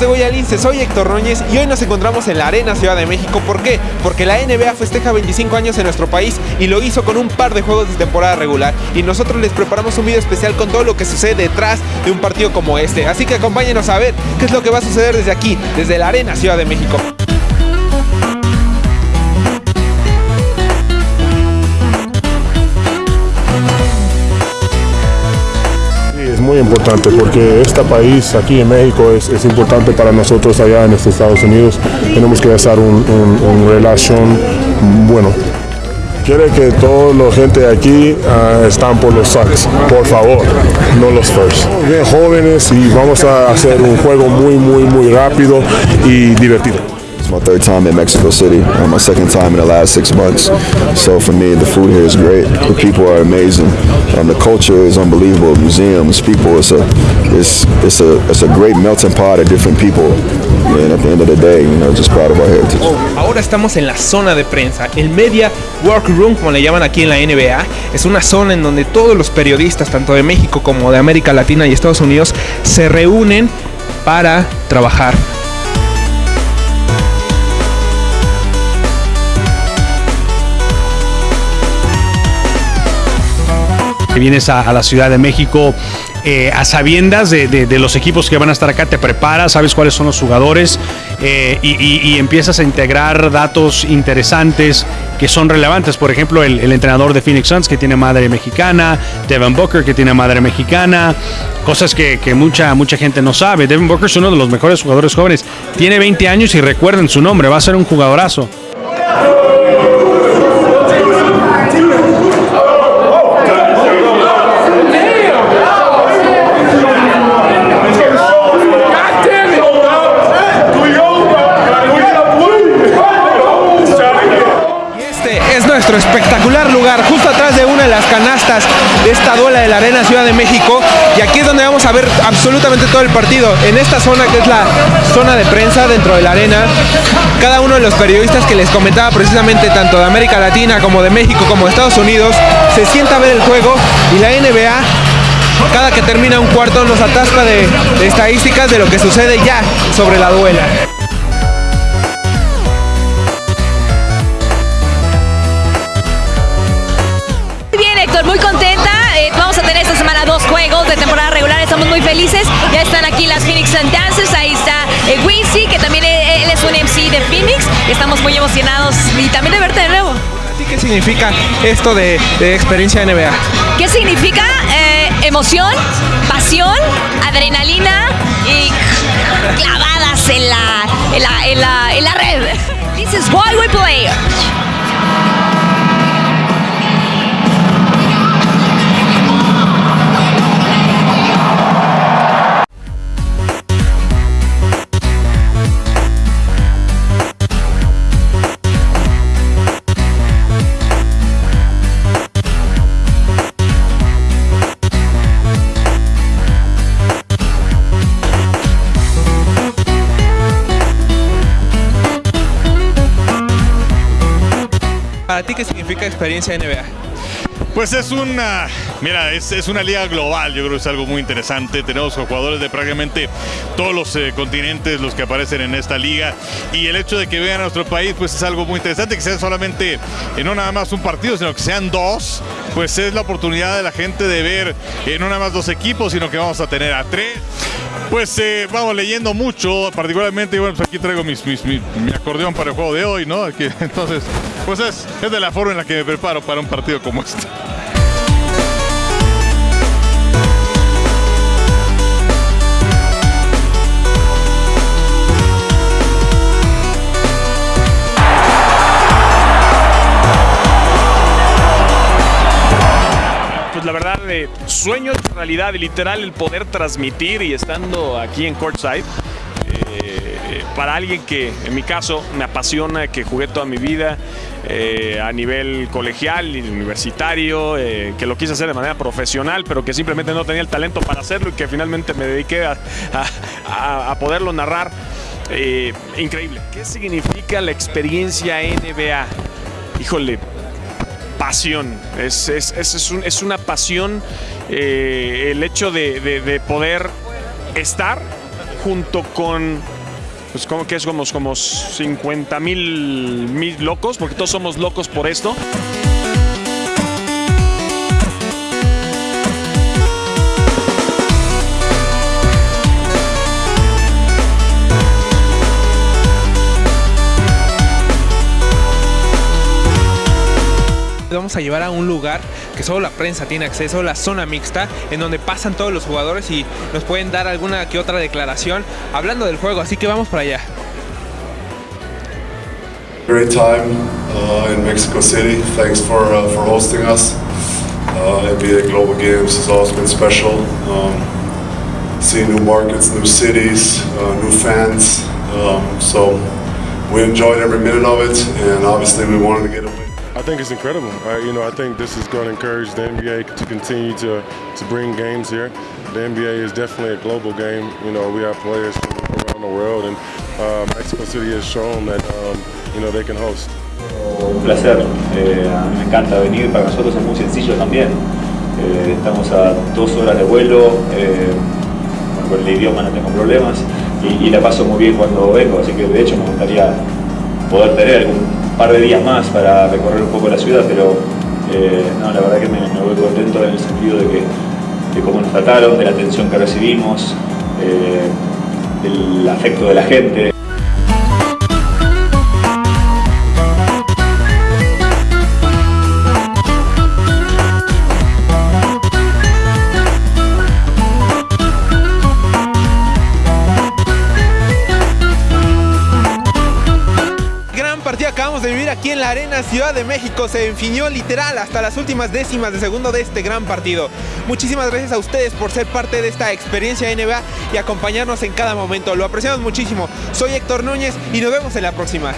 amigos de Goyalince? Soy Héctor Roñez y hoy nos encontramos en la Arena Ciudad de México. ¿Por qué? Porque la NBA festeja 25 años en nuestro país y lo hizo con un par de juegos de temporada regular. Y nosotros les preparamos un video especial con todo lo que sucede detrás de un partido como este. Así que acompáñenos a ver qué es lo que va a suceder desde aquí, desde la Arena Ciudad de México. Muy importante porque este país aquí en México es, es importante para nosotros allá en estos Estados Unidos. Tenemos que hacer un, un relación bueno. Quiere que toda la gente aquí uh, están por los Suns, por favor, no los Spurs. Bien jóvenes y vamos a hacer un juego muy, muy, muy rápido y divertido. My third time in Mexico City, uh, my second time in the last six months. So for me, the food here is great. The people are amazing. Um, the culture is unbelievable. Museums, people. It's a, it's, it's a, it's a great melting pot of different people. And at the end of the day, you know, just proud of our heritage. Ahora estamos en la zona de prensa, el Media Workroom, como le llaman aquí en la NBA. Es una zona en donde todos los periodistas, tanto de México como de América Latina y Estados Unidos, se reúnen para trabajar vienes a, la Ciudad de México eh, a sabiendas de, los equipos que van a estar acá, te preparas, sabes cuáles son los jugadores eh, y, empiezas a integrar datos interesantes que son relevantes. Por ejemplo, el, el, entrenador de Phoenix Suns que tiene madre mexicana, Devin Booker que tiene madre mexicana, cosas que, que mucha, mucha gente no sabe. Devin Booker es uno de los mejores jugadores jóvenes, tiene 20 años y recuerden su nombre, va a ser un jugadorazo. Nuestro espectacular lugar, justo atrás de una de las canastas de esta duela de la Arena Ciudad de México. Y aquí es donde vamos a ver absolutamente todo el partido. En esta zona que es la zona de prensa dentro de la arena, cada uno de los periodistas que les comentaba precisamente tanto de América Latina como de México como de Estados Unidos se sienta a ver el juego y la NBA cada que termina un cuarto nos atasca de, de estadísticas de lo que sucede ya sobre la duela. Muy contenta. Eh, vamos a tener esta semana dos juegos de temporada regular. Estamos muy felices. Ya están aquí las Phoenix Sun Dancers. Ahí está eh, Wincy, que también él es un MC de Phoenix. Estamos muy emocionados y también de verte de nuevo. ¿Qué significa esto de, de experiencia NBA? ¿Qué significa? Eh, emoción, pasión, adrenalina y clavadas en la, en la, en la, en la red. ¿Para ti qué significa experiencia NBA? Pues es una, mira, es, es, una liga global, yo creo que es algo muy interesante. Tenemos jugadores de prácticamente todos los eh, continentes, los que aparecen en esta liga. Y el hecho de que vean a nuestro país, pues es algo muy interesante, que sea solamente, eh, no nada más un partido, sino que sean dos, pues es la oportunidad de la gente de ver eh, no nada más dos equipos, sino que vamos a tener a tres. Pues eh, vamos leyendo mucho, particularmente, bueno, pues aquí traigo mis, mis, mi, acordeón para el juego de hoy, ¿no? Entonces, pues es, es de la forma en la que me preparo para un partido como este. Sueño de realidad, literal, el poder transmitir y estando aquí en Courtside. Eh, para alguien que, en mi caso, me apasiona, que jugué toda mi vida eh, a nivel colegial y universitario, eh, que lo quise hacer de manera profesional, pero que simplemente no tenía el talento para hacerlo y que finalmente me dediqué a, poderlo narrar. Increíble. ¿Qué significa la experiencia NBA? Híjole, pasión, es, es, es, un, es una pasión eh, el hecho de, de, de, poder estar junto con pues como que es como, como 50 mil mil locos, porque todos somos locos por esto. Vamos a llevar a un lugar que solo la prensa tiene acceso, la zona mixta, en donde pasan todos los jugadores y nos pueden dar alguna que otra declaración hablando del juego, así que vamos para allá. Great time uh, in Mexico City. Thanks for uh, for hosting us. Uh, NBA Global Games has always been special. Um, seeing new markets, new cities, uh, new fans. Um, so we enjoyed every minute of it, and obviously we wanted to get a win. I think it's incredible. Uh, you know, I think this is going to encourage the NBA to continue to, to bring games here. The NBA is definitely a global game. You know, we have players from around the world, and uh, Mexico City has shown that um, you know they can host. Un placer, eh, me encanta venir, para nosotros es muy sencillo también. Eh, estamos a dos horas de vuelo, eh, con el idioma no tengo problemas y, y la paso muy bien cuando vengo, así que de hecho me gustaría poder tener algún par de días más para recorrer un poco la ciudad, pero eh, no, la verdad que me, me, voy contento en el sentido de, que, cómo nos trataron, de la atención que recibimos, eh, del afecto de la gente. Ciudad de México. Se enfinió literal hasta las últimas décimas de segundo de este gran partido. Muchísimas gracias a ustedes por ser parte de esta experiencia NBA y acompañarnos en cada momento. Lo apreciamos muchísimo. Soy Héctor Núñez y nos vemos en la próxima.